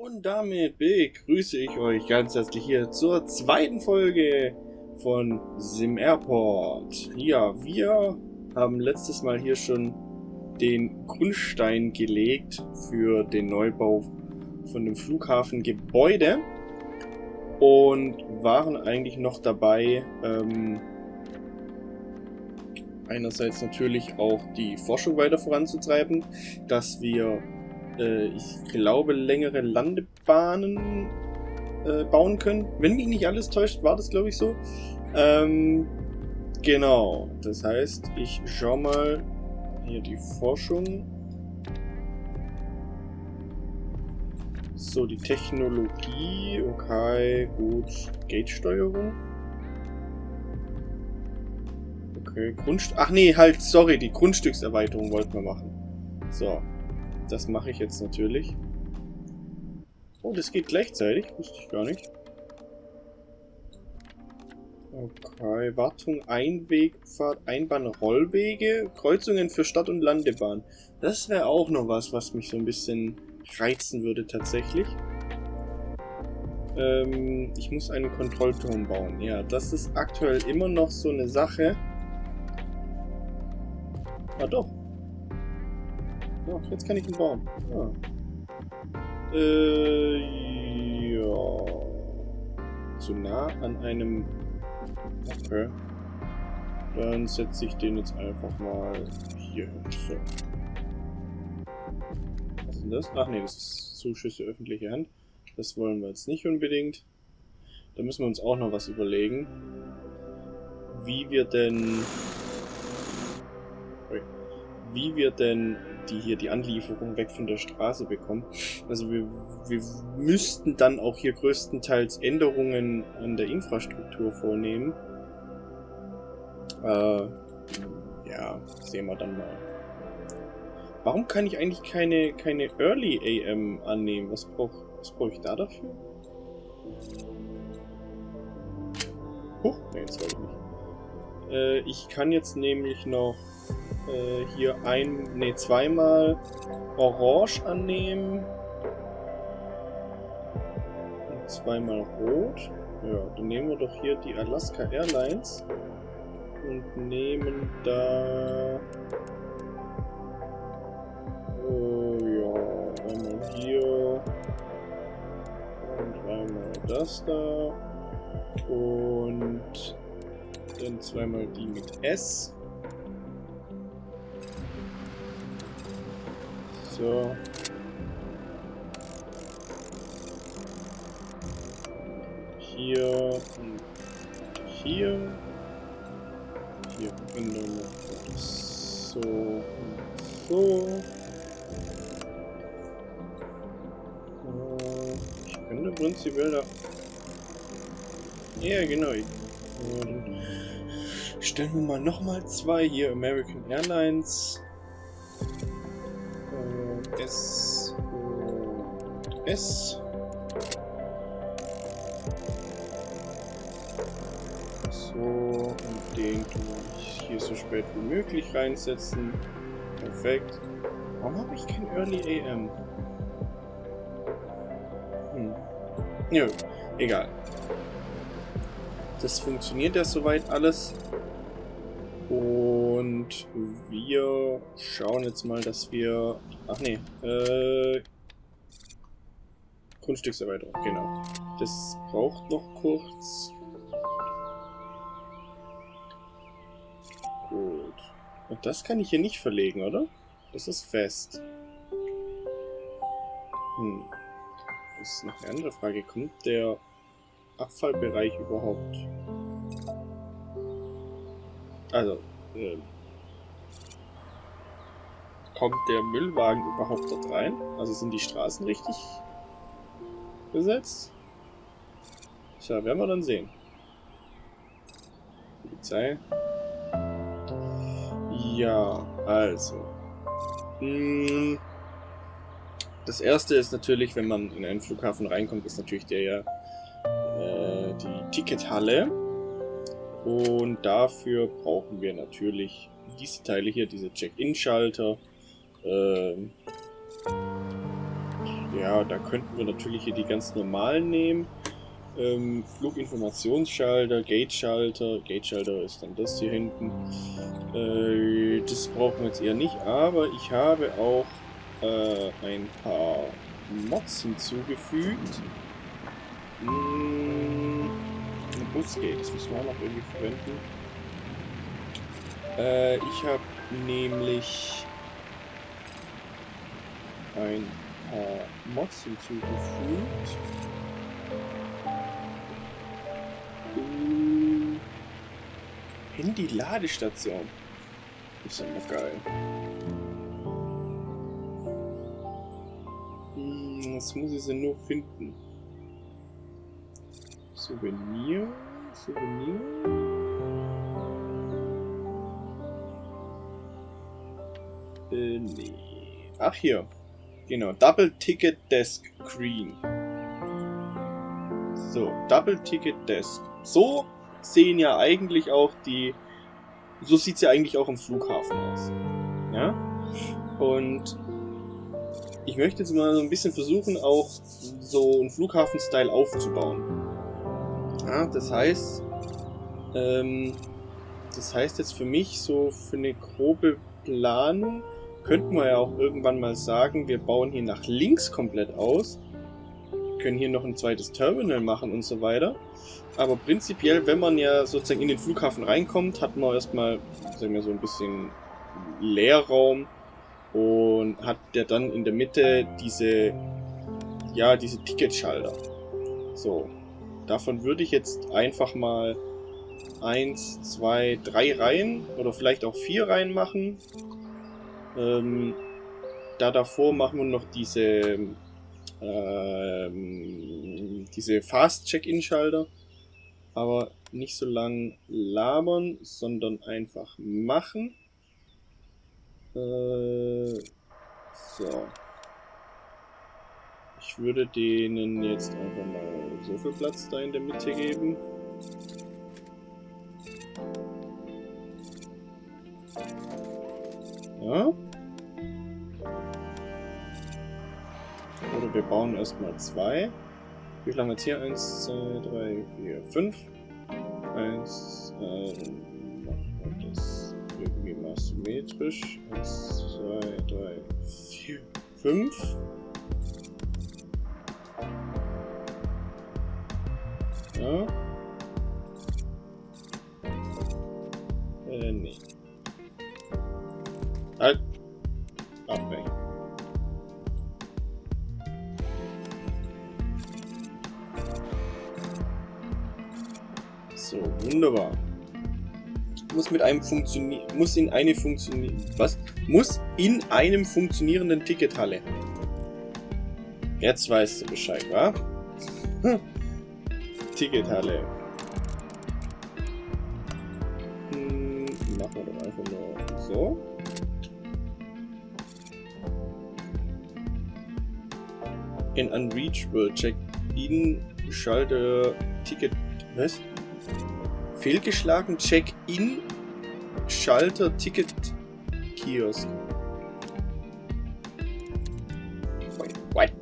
Und damit begrüße ich euch ganz herzlich hier zur zweiten Folge von Sim Airport. Ja, wir haben letztes Mal hier schon den Grundstein gelegt für den Neubau von dem Flughafengebäude und waren eigentlich noch dabei, ähm, einerseits natürlich auch die Forschung weiter voranzutreiben, dass wir äh, ich glaube, längere Landebahnen äh, bauen können. Wenn mich nicht alles täuscht, war das, glaube ich, so. Ähm, genau. Das heißt, ich schau mal hier die Forschung. So, die Technologie. Okay, gut. Gate-Steuerung. Okay, Grundst... Ach nee, halt, sorry, die Grundstückserweiterung wollten wir machen. So, das mache ich jetzt natürlich. Oh, das geht gleichzeitig. Wusste ich gar nicht. Okay, Wartung, Einwegfahrt, Einbahn, Rollwege, Kreuzungen für Stadt- und Landebahn. Das wäre auch noch was, was mich so ein bisschen reizen würde tatsächlich. Ähm, ich muss einen Kontrollturm bauen. Ja, das ist aktuell immer noch so eine Sache. Ah doch, Ach, jetzt kann ich ihn bauen. Ah. Äh, ja. Zu nah an einem... Okay. Dann setze ich den jetzt einfach mal hier hin. So. Was ist denn das? Ach nee, das ist Zuschüsse öffentliche Hand. Das wollen wir jetzt nicht unbedingt. Da müssen wir uns auch noch was überlegen. Wie wir denn... Wie wir denn die hier die Anlieferung weg von der Straße bekommen. Also wir, wir müssten dann auch hier größtenteils Änderungen an der Infrastruktur vornehmen. Äh, ja, sehen wir dann mal. Warum kann ich eigentlich keine, keine Early AM annehmen? Was brauche was brauch ich da dafür? Huch, nee, das wollte ich nicht. Äh, ich kann jetzt nämlich noch äh, hier ein, nee, zweimal Orange annehmen. Und zweimal Rot. Ja, dann nehmen wir doch hier die Alaska Airlines. Und nehmen da... Oh ja, einmal hier. Und einmal das da. Und dann zweimal die mit S. So. Hier und hier. Hier Verbindung so und so. Ich könnte prinzipiell da... Ja, genau. Und stellen wir mal nochmal zwei hier. American Airlines. S. So, und den tue ich hier so spät wie möglich reinsetzen. Perfekt. Warum habe ich kein Early AM? Hm. Nö, egal. Das funktioniert ja soweit alles. Und wir schauen jetzt mal, dass wir... Ach nee, äh... Grundstückserweiterung, genau. Das braucht noch kurz. Gut. Und das kann ich hier nicht verlegen, oder? Das ist fest. Hm. Das ist noch eine andere Frage. Kommt der Abfallbereich überhaupt also, äh, kommt der Müllwagen überhaupt dort rein? Also sind die Straßen richtig besetzt? Tja, werden wir dann sehen. Polizei. Ja, also. Hm, das erste ist natürlich, wenn man in einen Flughafen reinkommt, ist natürlich der ja äh, die Tickethalle. Und dafür brauchen wir natürlich diese Teile hier, diese Check-In-Schalter. Ähm, ja, da könnten wir natürlich hier die ganz normalen nehmen. Ähm, Fluginformationsschalter, Gate-Schalter. Gate-Schalter ist dann das hier hinten. Äh, das brauchen wir jetzt eher nicht, aber ich habe auch äh, ein paar Mods hinzugefügt. Ein Busgate, das müssen wir auch noch irgendwie verwenden. Äh, ich habe nämlich ein paar Mods hinzugefügt. Uh, Handy-Ladestation. Ist ja mal geil. Hm, was muss ich denn nur finden? Souvenir? Souvenir? Äh, nee. Ach, hier. Genau, Double Ticket Desk Screen. So, Double Ticket Desk. So sehen ja eigentlich auch die... So sieht es ja eigentlich auch im Flughafen aus. Ja? Und ich möchte jetzt mal so ein bisschen versuchen, auch so einen Flughafen-Style aufzubauen. Ja, das heißt, ähm, das heißt jetzt für mich so für eine grobe Planung könnten wir ja auch irgendwann mal sagen, wir bauen hier nach links komplett aus, können hier noch ein zweites Terminal machen und so weiter. Aber prinzipiell, wenn man ja sozusagen in den Flughafen reinkommt, hat man erstmal, sagen wir so ein bisschen Leerraum und hat der dann in der Mitte diese, ja, diese Ticketschalter. So, davon würde ich jetzt einfach mal eins, zwei, drei Reihen oder vielleicht auch vier Reihen machen. Ähm, da davor machen wir noch diese ähm, diese Fast-Check-In-Schalter. Aber nicht so lang labern, sondern einfach machen. Äh, so. Ich würde denen jetzt einfach mal so viel Platz da in der Mitte geben. Ja. Oder wir bauen erstmal zwei. Wie viel haben wir jetzt hier? Eins, zwei, drei, vier, fünf. Eins, äh, machen wir das irgendwie mal symmetrisch. Eins, zwei, drei, vier, fünf. Ja. Äh, nee. Halt. Abbrechen. Wunderbar. Muss mit einem funktionieren. Muss in eine funktionieren. Was? Muss in einem funktionierenden Tickethalle. Jetzt weißt du Bescheid, wa? Tickethalle. Hm, machen wir doch einfach nur so. In Unreachable Check-in Schalter Ticket. Was? Fehlgeschlagen Check-in Schalter Ticket Kiosk. What?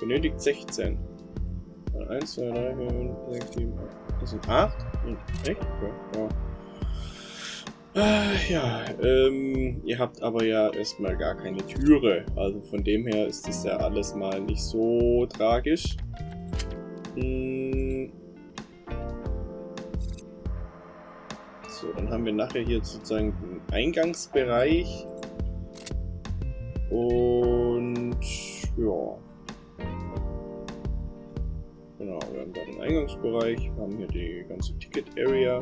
Benötigt 16. 1, 2, 3, 4, 5, 6, 7, 8. Das sind 8? Hm, echt? Ja. ja. Äh, ja, ähm, ihr habt aber ja erstmal gar keine Türe. Also von dem her ist das ja alles mal nicht so tragisch. Hm. So, dann haben wir nachher hier sozusagen den Eingangsbereich. Und ja. Genau, wir haben da den Eingangsbereich, wir haben hier die ganze Ticket Area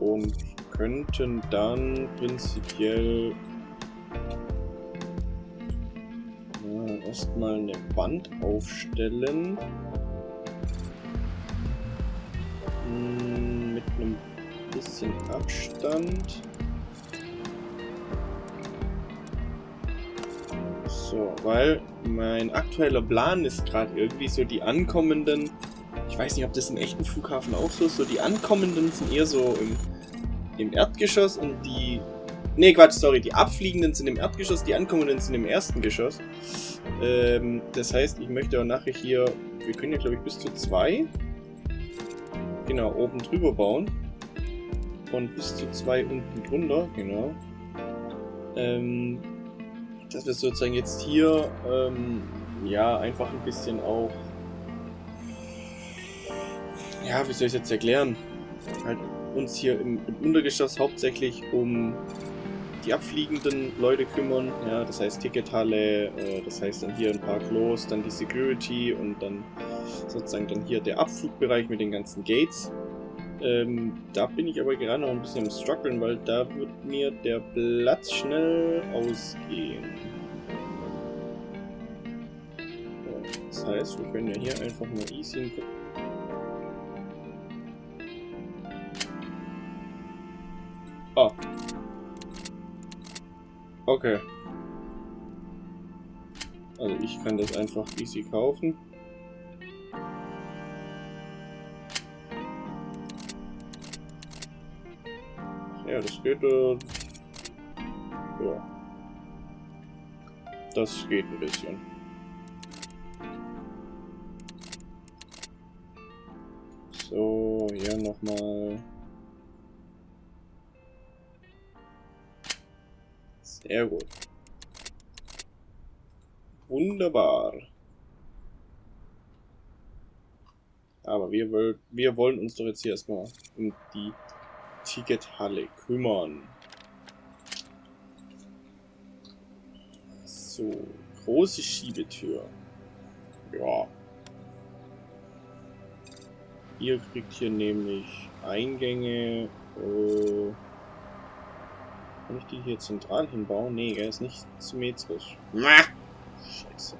und könnten dann prinzipiell ja, erstmal eine Wand aufstellen. Bisschen Abstand. So, weil mein aktueller Plan ist gerade irgendwie so die ankommenden, ich weiß nicht, ob das im echten Flughafen auch so ist, so die ankommenden sind eher so im im Erdgeschoss und die Ne, Quatsch, sorry. Die abfliegenden sind im Erdgeschoss, die ankommenden sind im ersten Geschoss. Ähm, das heißt, ich möchte auch nachher hier... Wir können ja, glaube ich, bis zu zwei... Genau, oben drüber bauen. Und bis zu zwei unten drunter, genau. Ähm, dass wir sozusagen jetzt hier, ähm, ja, einfach ein bisschen auch... Ja, wie soll ich es jetzt erklären? Halt uns hier im, im Untergeschoss hauptsächlich um die abfliegenden Leute kümmern. Ja, das heißt Tickethalle, äh, das heißt dann hier ein paar Klos, dann die Security und dann sozusagen dann hier der Abflugbereich mit den ganzen Gates. Ähm, da bin ich aber gerade noch ein bisschen am struggeln, weil da wird mir der Platz schnell ausgehen. Das heißt, wir können ja hier einfach mal easy Ah, Okay. Also ich kann das einfach easy kaufen. Ja, das geht. Äh, ja. Das geht ein bisschen. So, hier nochmal. Sehr gut. Wunderbar. Aber wir, wir wollen uns doch jetzt hier erstmal um die Tickethalle kümmern. So, große Schiebetür. Ja. Ihr kriegt hier nämlich Eingänge. Äh, kann ich die hier zentral hinbauen? Nee, er ist nicht symmetrisch. Scheiße.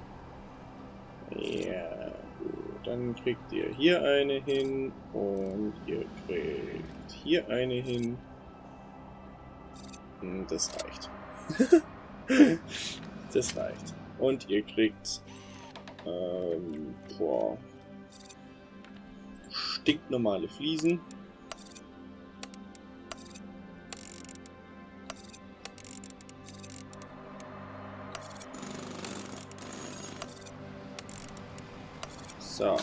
Ja, gut. Dann kriegt ihr hier eine hin und ihr kriegt hier eine hin. Hm, das reicht. das reicht. Und ihr kriegt ähm, boah, stinknormale Fliesen. So.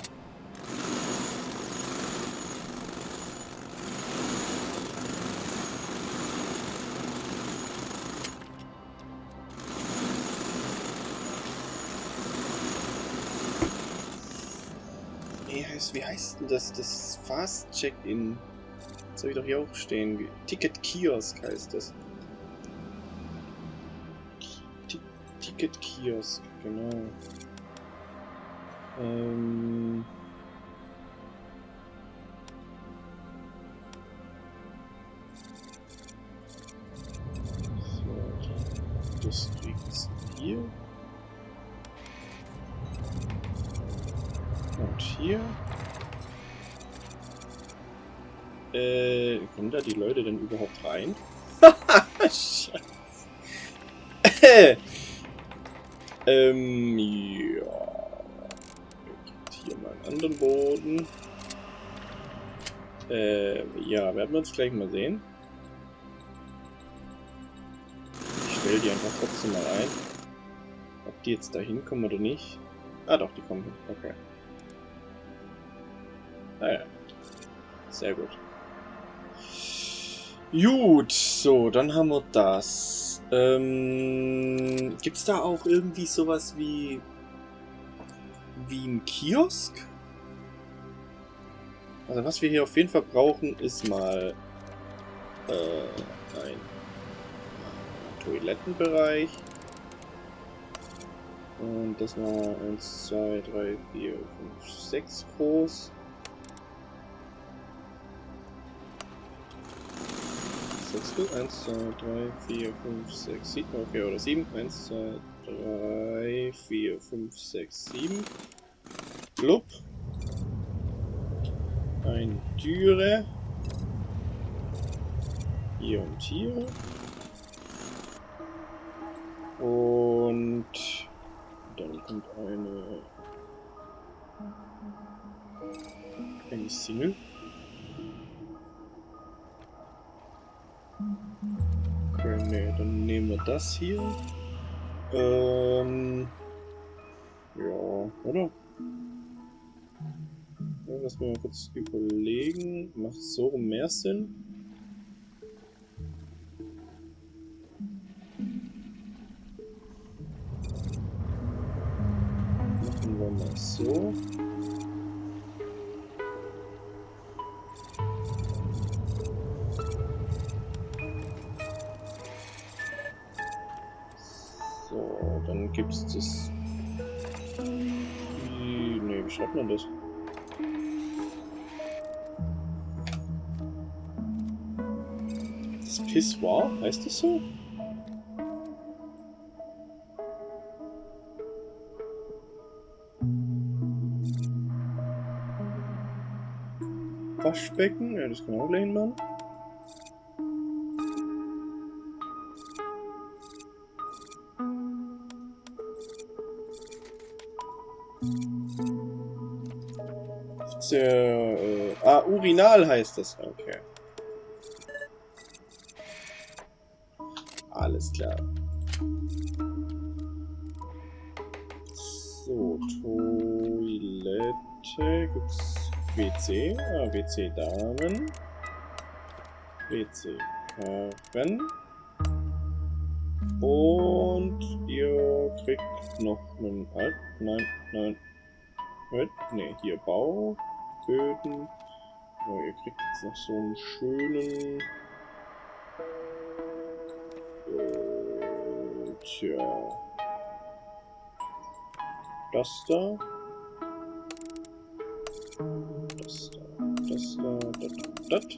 Wie heißt denn das? Das Fast Check-In. Das habe ich doch hier auch stehen. Ticket Kiosk heißt das. Ticket Kiosk, genau. Ähm so, das kriegt's hier. Und hier. Äh, kommen da die Leute denn überhaupt rein? Scheiße. ähm, ja anderen Boden. Äh, ja, werden wir uns gleich mal sehen. Ich stelle die einfach trotzdem mal ein. Ob die jetzt da hinkommen oder nicht. Ah doch, die kommen hin. Okay. Ah ja. Sehr gut. Gut, so, dann haben wir das. Ähm, Gibt es da auch irgendwie sowas wie wie ein Kiosk? Also was wir hier auf jeden Fall brauchen, ist mal äh, ein Toilettenbereich. Und das war 1, 2, 3, 4, 5, 6 groß. Sechstel. 1, 2, 3, 4, 5, 6, 7. Okay, oder 7. 1, 2, 3, 4, 5, 6, 7. Blub eine Türe. Hier und hier. Und dann kommt eine eine Single. Grenade das hier. Ähm. Ja, oder? Lass mal kurz überlegen. Macht so mehr Sinn? Machen wir mal so. So, dann gibt's das. Wie, nee, wie schreibt man das? Pissoir, heißt das so? Waschbecken, ja, das kann auch gleich hinmachen. Der, äh, ah, Urinal heißt das. Okay. Alles klar. So, Toilette. Gibt's WC? Ah, WC Damen. WC Herren. Und ihr kriegt noch einen Alt. Nein, nein. Ne, hier Bau. Böden. Oh, ihr kriegt jetzt noch so einen schönen... Äh, tja. Das da. Das da. Das da. Das, das.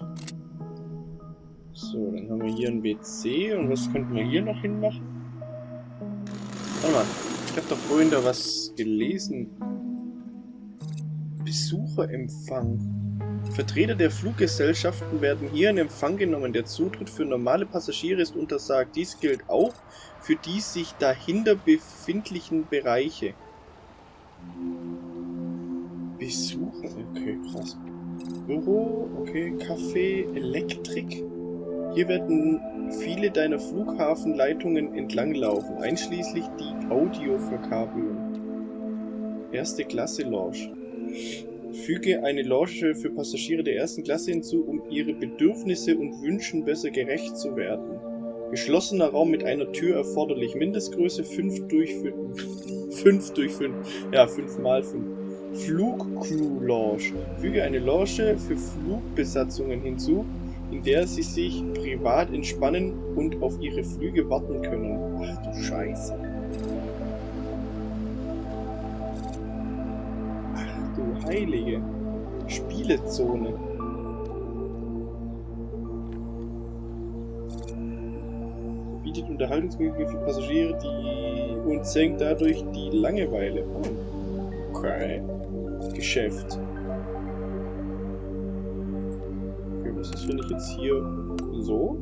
So, dann haben wir hier ein WC. Und was könnten wir hier noch hinmachen? Warte mal. Ich habe doch vorhin da was gelesen. Besucherempfang. Vertreter der Fluggesellschaften werden hier in Empfang genommen. Der Zutritt für normale Passagiere ist untersagt. Dies gilt auch für die sich dahinter befindlichen Bereiche. Besucher, okay, krass. Büro, okay, Café, Elektrik. Hier werden viele deiner Flughafenleitungen entlanglaufen, einschließlich die Audioverkabelung. Erste Klasse Lounge. Füge eine Lounge für Passagiere der ersten Klasse hinzu, um ihre Bedürfnisse und Wünschen besser gerecht zu werden. Geschlossener Raum mit einer Tür erforderlich. Mindestgröße 5 durch 5. 5 durch 5. Ja, 5 mal 5. Flugcrew Lounge. Füge eine Lounge für Flugbesatzungen hinzu, in der sie sich privat entspannen und auf ihre Flüge warten können. Ach du Scheiße. Heilige Spielezone. Bietet Unterhaltungsmöglichkeiten für Passagiere, die und senkt dadurch die Langeweile. Okay. Geschäft. Okay, was ist, wenn ich jetzt hier so?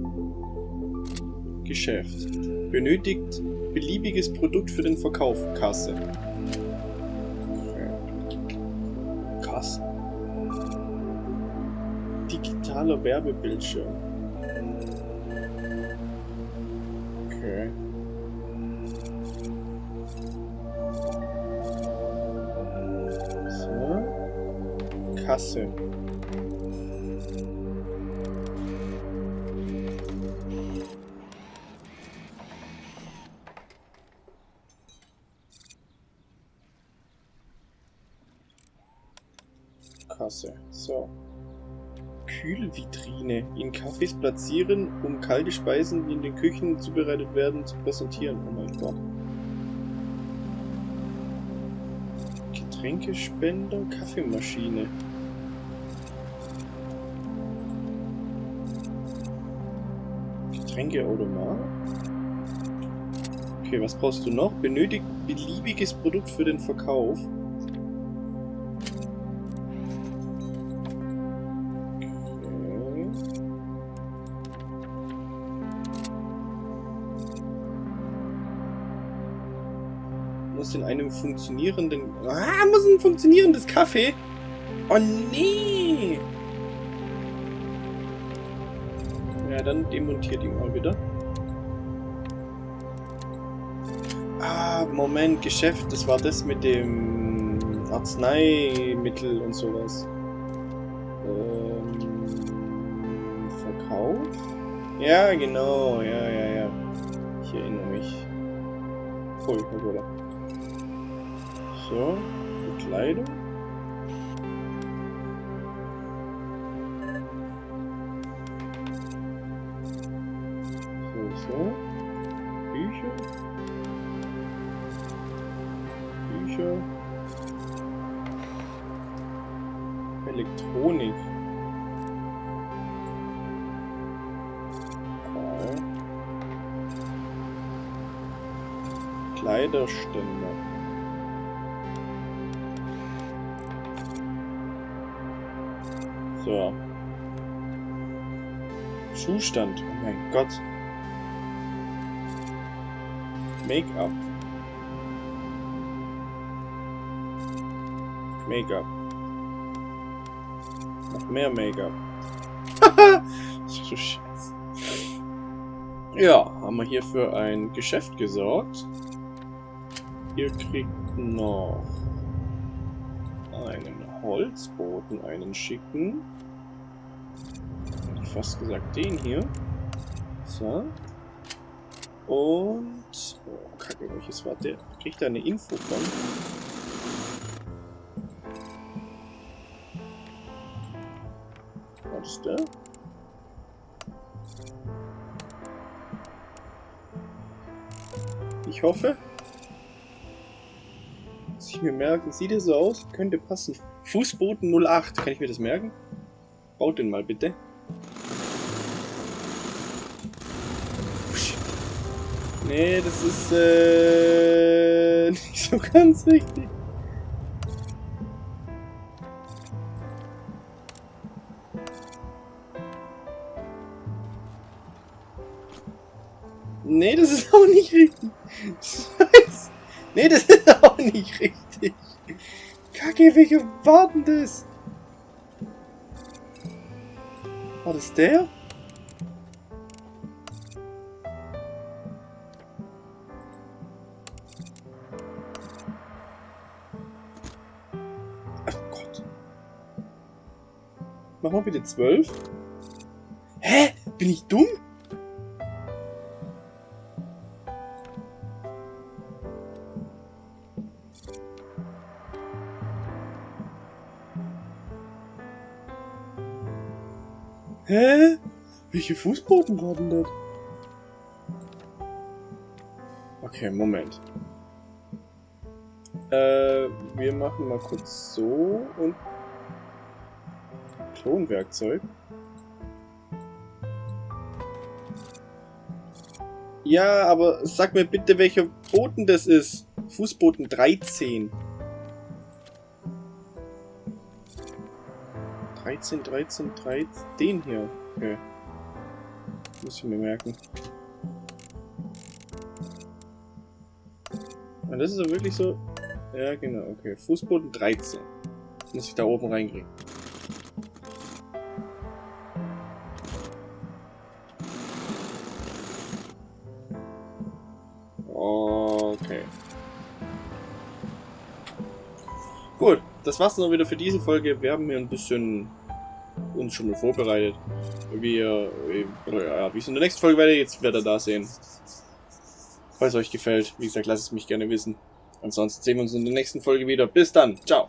Geschäft. Benötigt beliebiges Produkt für den Verkauf. Kasse. Digitaler Werbebildschirm. Okay. So. Kasse. Kasse. Kühlvitrine in Cafés platzieren, um kalte Speisen, die in den Küchen zubereitet werden, zu präsentieren. Oh mein Gott. Getränkespender, Kaffeemaschine. Getränkeautomat. Okay, was brauchst du noch? Benötigt beliebiges Produkt für den Verkauf. Muss in einem funktionierenden... Ah, muss ein funktionierendes Kaffee? Oh nee! Ja, dann demontiert ihn mal wieder. Moment, Geschäft, das war das mit dem Arzneimittel und sowas. Ähm, Verkauf? Ja, genau, ja, ja, ja. Ich erinnere mich. Oh, Coca-Cola. So, Bekleidung. So, so. Bücher. Bücher. Elektronik. Kleiderständer. Schuhstand. Oh mein Gott. Make-up. Make-up. Noch mehr Make-up. so Scheiße. Ja, haben wir hier für ein Geschäft gesorgt. Ihr kriegt noch einen Holzboten, einen schicken. Ich fast gesagt, den hier. So. Und... Oh, kacke, welches war der? Kriegt er eine Info von? War das der? Ich hoffe. Muss ich mir merken. Sieht er so aus? Könnte passen. Fußboden 08. Kann ich mir das merken? Baut den mal bitte. Nee, das ist äh, nicht so ganz richtig. Nee, das ist auch nicht richtig. Scheiße. Nee, das ist auch nicht richtig. Kacke, welche war denn das? War das der? Mach mal bitte zwölf. Hä? Bin ich dumm? Hä? Welche Fußboden denn das? Okay, Moment. Äh, wir machen mal kurz so und Klonwerkzeug. Ja, aber sag mir bitte, welcher Boden das ist. Fußboden 13. 13, 13, 13. Den hier. Okay. Muss ich mir merken. Und das ist wirklich so. Ja, genau, okay. Fußboden 13. Muss ich da oben reinkriegen. Das war's dann wieder für diese Folge. Wir haben hier ein bisschen uns schon mal vorbereitet. Wir, ja, wie es in der nächsten Folge weitergeht, jetzt werdet ihr da sehen. Falls euch gefällt, wie gesagt, lasst es mich gerne wissen. Ansonsten sehen wir uns in der nächsten Folge wieder. Bis dann. Ciao.